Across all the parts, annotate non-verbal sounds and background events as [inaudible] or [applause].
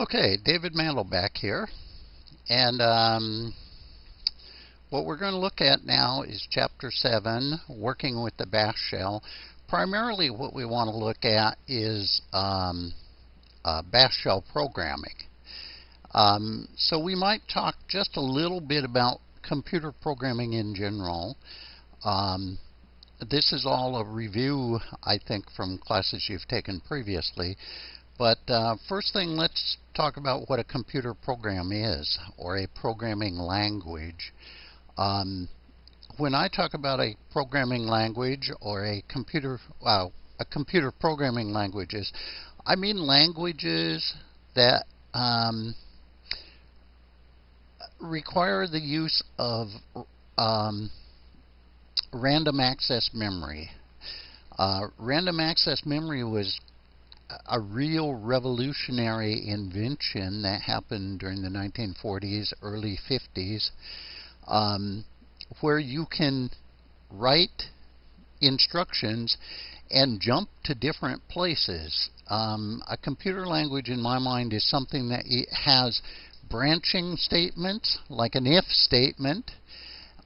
Okay, David Mandel back here. And um, what we're going to look at now is Chapter 7, Working with the Bash Shell. Primarily what we want to look at is um, uh, Bash Shell programming. Um, so we might talk just a little bit about computer programming in general. Um, this is all a review, I think, from classes you've taken previously. But uh, first thing, let's talk about what a computer program is, or a programming language. Um, when I talk about a programming language or a computer, a computer programming languages, I mean languages that um, require the use of um, random access memory. Uh, random access memory was a real revolutionary invention that happened during the 1940s, early 50s, um, where you can write instructions and jump to different places. Um, a computer language, in my mind, is something that has branching statements, like an if statement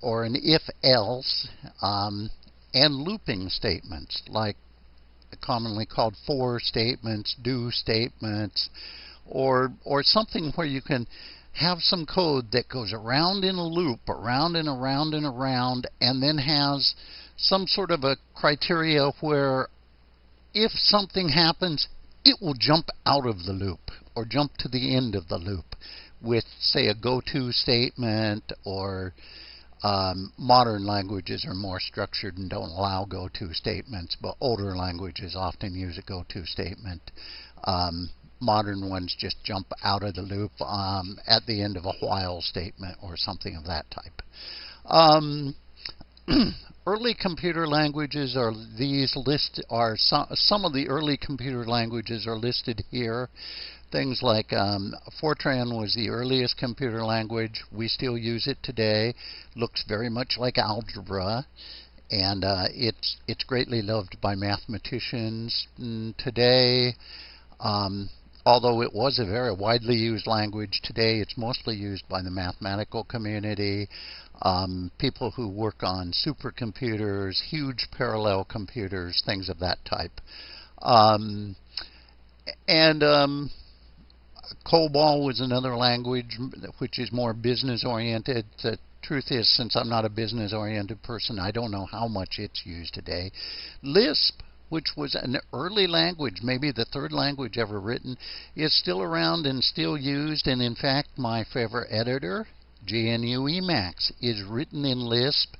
or an if else, um, and looping statements, like commonly called for statements, do statements, or or something where you can have some code that goes around in a loop, around and around and around, and then has some sort of a criteria where if something happens, it will jump out of the loop or jump to the end of the loop with, say, a go-to statement or um, modern languages are more structured and don't allow go-to statements, but older languages often use a go-to statement. Um, modern ones just jump out of the loop um, at the end of a while statement or something of that type. Um, [clears throat] early computer languages are these list are some, some of the early computer languages are listed here. Things like um, Fortran was the earliest computer language. We still use it today. Looks very much like algebra, and uh, it's it's greatly loved by mathematicians mm, today. Um, although it was a very widely used language, today it's mostly used by the mathematical community, um, people who work on supercomputers, huge parallel computers, things of that type. Um, and um, COBOL was another language which is more business oriented. The truth is, since I'm not a business oriented person, I don't know how much it's used today. Lisp, which was an early language, maybe the third language ever written, is still around and still used. And in fact, my favorite editor, GNU Emacs, is written in Lisp.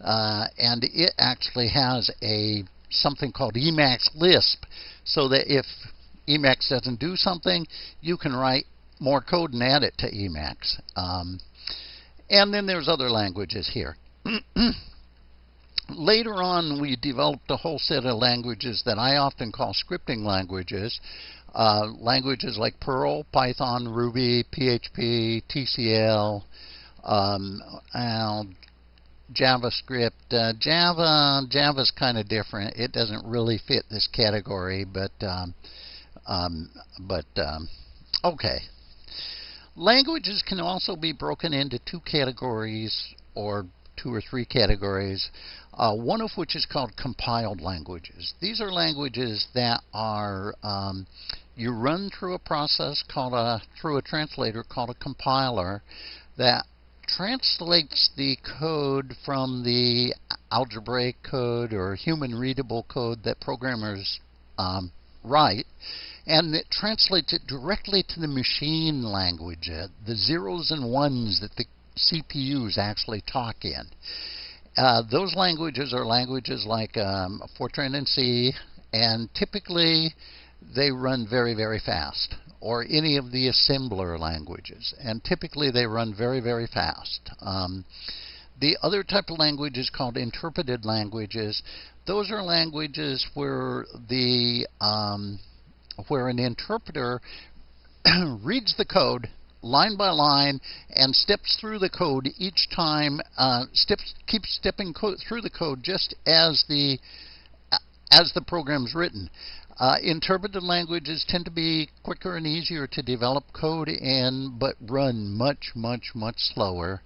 Uh, and it actually has a something called Emacs Lisp, so that if Emacs doesn't do something, you can write more code and add it to Emacs. Um, and then there's other languages here. [clears throat] Later on, we developed a whole set of languages that I often call scripting languages. Uh, languages like Perl, Python, Ruby, PHP, TCL, um, JavaScript. Uh, Java, Java's kind of different. It doesn't really fit this category, but um, um, but um, okay. Languages can also be broken into two categories or two or three categories, uh, one of which is called compiled languages. These are languages that are um, you run through a process called a through a translator called a compiler that translates the code from the algebraic code or human readable code that programmers um, write and it translates it directly to the machine language, uh, the zeros and ones that the CPUs actually talk in. Uh, those languages are languages like um, Fortran and C, and typically they run very, very fast, or any of the assembler languages, and typically they run very, very fast. Um, the other type of language is called interpreted languages. Those are languages where the um, where an interpreter [clears throat] reads the code line by line and steps through the code each time, uh, steps, keeps stepping through the code just as the as the program's written. Uh, interpreted languages tend to be quicker and easier to develop code in, but run much, much, much slower.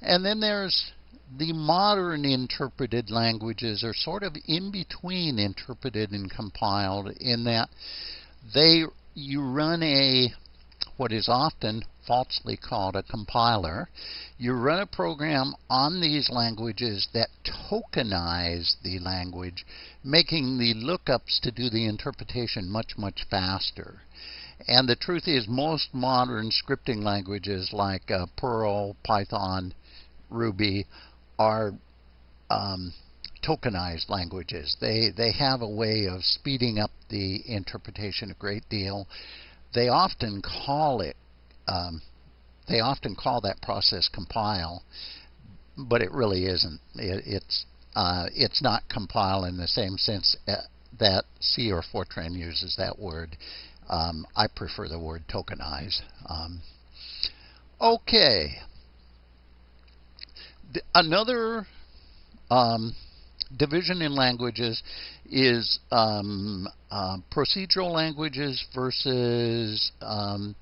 And then there's the modern interpreted languages are sort of in between interpreted and compiled in that they you run a what is often falsely called a compiler. You run a program on these languages that tokenize the language, making the lookups to do the interpretation much, much faster. And the truth is, most modern scripting languages like uh, Perl, Python, Ruby are um, tokenized languages. They they have a way of speeding up the interpretation a great deal. They often call it um, they often call that process compile, but it really isn't. It, it's uh, it's not compile in the same sense uh, that C or Fortran uses that word. Um, I prefer the word tokenize. Um, okay. The, another um, division in languages is um, uh, procedural languages versus um,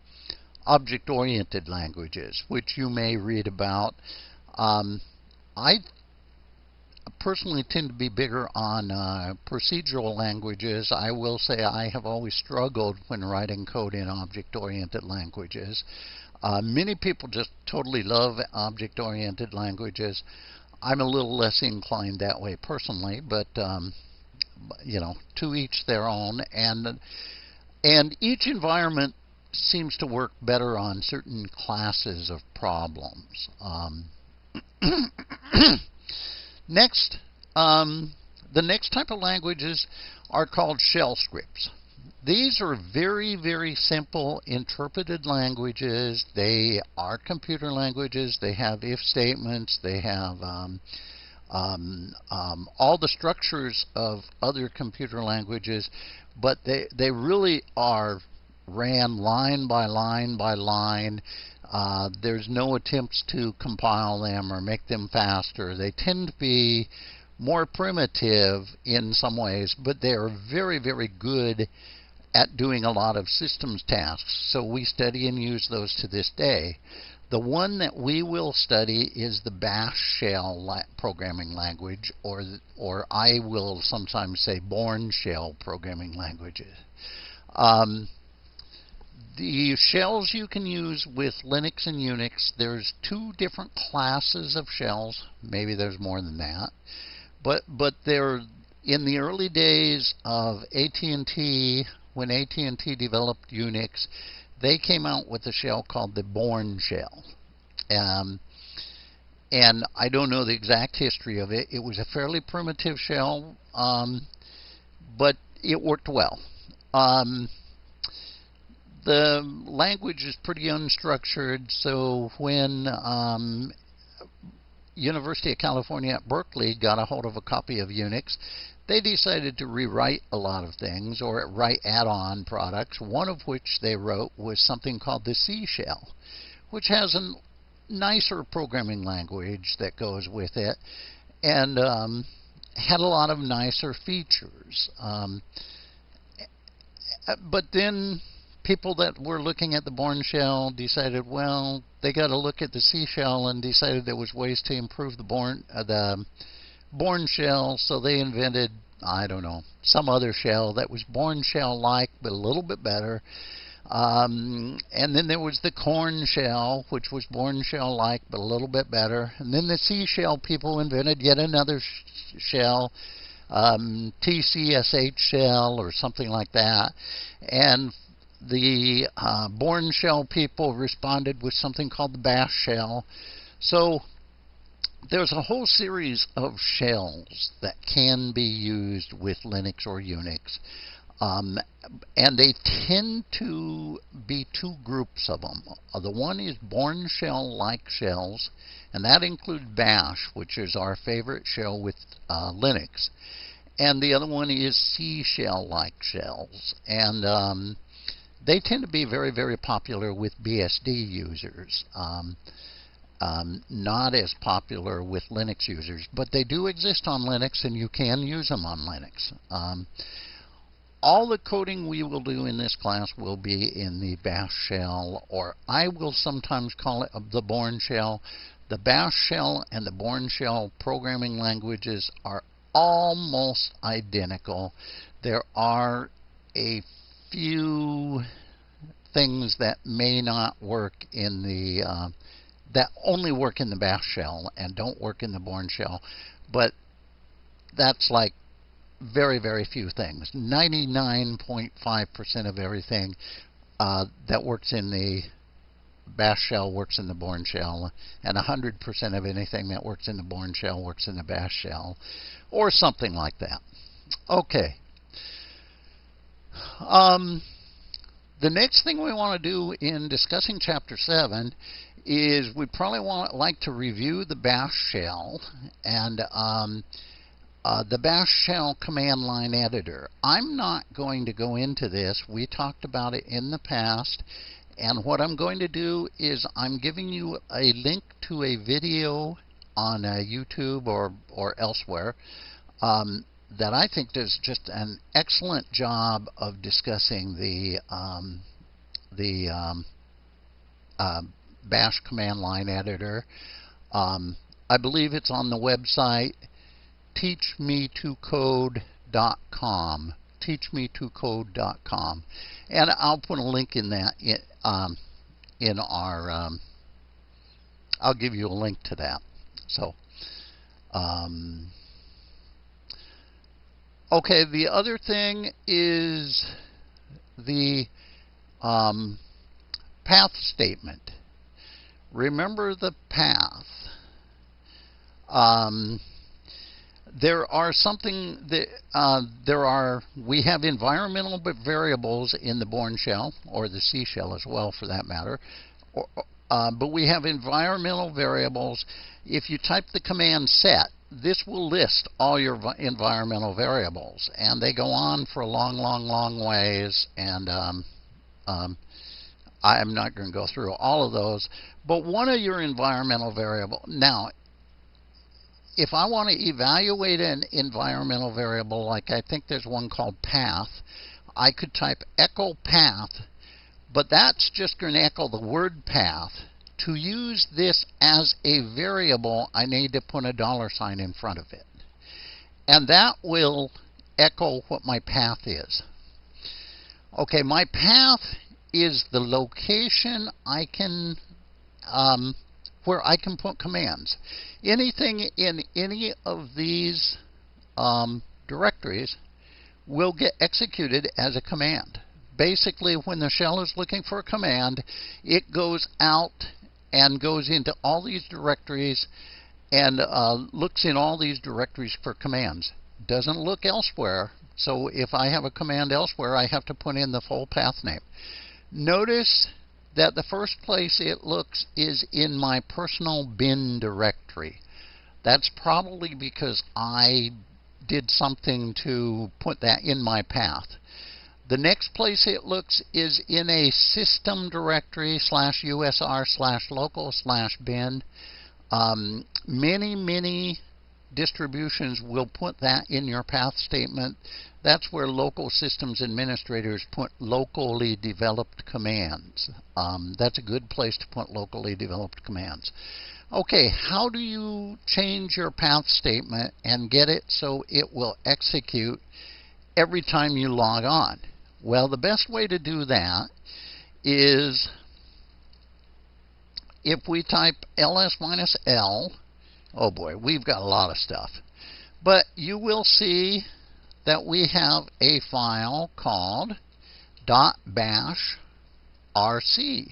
object-oriented languages, which you may read about. Um, I personally tend to be bigger on uh, procedural languages. I will say I have always struggled when writing code in object-oriented languages. Uh, many people just totally love object-oriented languages. I'm a little less inclined that way personally, but um, you know, to each their own. And and each environment seems to work better on certain classes of problems. Um, [coughs] next, um, the next type of languages are called shell scripts. These are very, very simple interpreted languages. They are computer languages. They have if statements. They have um, um, um, all the structures of other computer languages, but they, they really are ran line by line by line. Uh, there's no attempts to compile them or make them faster. They tend to be more primitive in some ways, but they are very, very good at doing a lot of systems tasks. So we study and use those to this day. The one that we will study is the Bash shell la programming language, or, or I will sometimes say Bourne shell programming languages. Um, the shells you can use with Linux and Unix, there's two different classes of shells. Maybe there's more than that. But but they're in the early days of AT&T, when AT&T developed Unix, they came out with a shell called the Bourne shell. Um, and I don't know the exact history of it. It was a fairly primitive shell, um, but it worked well. Um, the language is pretty unstructured, so when um, University of California at Berkeley got a hold of a copy of Unix, they decided to rewrite a lot of things or write add-on products, one of which they wrote was something called the C shell, which has a nicer programming language that goes with it and um, had a lot of nicer features. Um, but then people that were looking at the Bourne shell decided, well, they got to look at the C shell and decided there was ways to improve the Bourne uh, the Bourne shell, so they invented I don't know some other shell that was Bourne shell like but a little bit better. Um, and then there was the Korn shell, which was Bourne shell like but a little bit better. And then the C shell people invented yet another sh shell, um, TCSH shell or something like that. And the uh, Bourne shell people responded with something called the bash shell. So there's a whole series of shells that can be used with Linux or Unix. Um, and they tend to be two groups of them. Uh, the one is Bourne shell-like shells, and that includes Bash, which is our favorite shell with uh, Linux. And the other one is C shell-like shells. And um, they tend to be very, very popular with BSD users. Um, um, not as popular with Linux users, but they do exist on Linux, and you can use them on Linux. Um, all the coding we will do in this class will be in the bash shell, or I will sometimes call it the Bourne shell. The bash shell and the Bourne shell programming languages are almost identical. There are a few things that may not work in the uh, that only work in the bash shell and don't work in the Bourne shell, but that's like very, very few things. 99.5% of everything uh, that works in the bash shell works in the Bourne shell, and 100% of anything that works in the Bourne shell works in the bash shell, or something like that. Okay. Um, the next thing we want to do in discussing Chapter 7 is we probably want like to review the bash shell and um, uh, the bash shell command line editor. I'm not going to go into this. We talked about it in the past. And what I'm going to do is I'm giving you a link to a video on uh, YouTube or, or elsewhere um, that I think does just an excellent job of discussing the, um, the um, uh, bash command line editor. Um, I believe it's on the website teachme2code.com. Teachme2code.com. And I'll put a link in that in, um, in our. Um, I'll give you a link to that. So, okay. The other thing is the um, path statement. Remember the path. Um, there are something that uh, there are we have environmental variables in the Bourne shell or the C shell as well for that matter or, uh, but we have environmental variables if you type the command set this will list all your environmental variables and they go on for a long long long ways and um, um, I'm not going to go through all of those but one of your environmental variable now if I want to evaluate an environmental variable, like I think there's one called path, I could type echo path, but that's just going to echo the word path. To use this as a variable, I need to put a dollar sign in front of it. And that will echo what my path is. Okay, my path is the location I can um, where I can put commands. Anything in any of these um, directories will get executed as a command. Basically, when the shell is looking for a command, it goes out and goes into all these directories and uh, looks in all these directories for commands. Doesn't look elsewhere. So if I have a command elsewhere, I have to put in the full path name. Notice that the first place it looks is in my personal bin directory. That's probably because I did something to put that in my path. The next place it looks is in a system directory slash usr slash local slash bin. Um, many, many distributions will put that in your path statement. That's where local systems administrators put locally developed commands. Um, that's a good place to put locally developed commands. Okay, how do you change your path statement and get it so it will execute every time you log on? Well, the best way to do that is if we type ls minus l, oh boy, we've got a lot of stuff. But you will see that we have a file called .bash rc.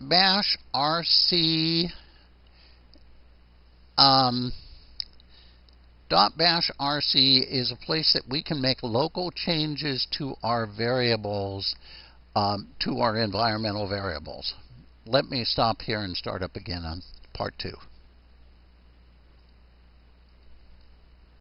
.bash rc um, .bash rc is a place that we can make local changes to our variables, um, to our environmental variables. Let me stop here and start up again on part two.